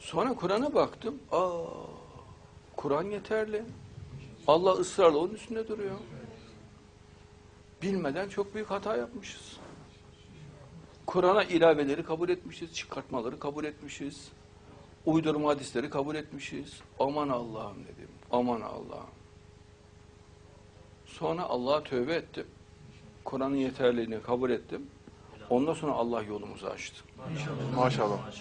Sonra Kur'an'a baktım. Aa, Kur'an yeterli. Allah ısrarla onun üstünde duruyor. Bilmeden çok büyük hata yapmışız. Kur'an'a ilaveleri kabul etmişiz, çıkartmaları kabul etmişiz. Uydurma hadisleri kabul etmişiz. Aman Allah'ım dedim. Aman Allah'ım. Sonra Allah'a tövbe ettim. Kur'an'ın yeterliliğini kabul ettim. Ondan sonra Allah yolumuzu açtı. Maşallah.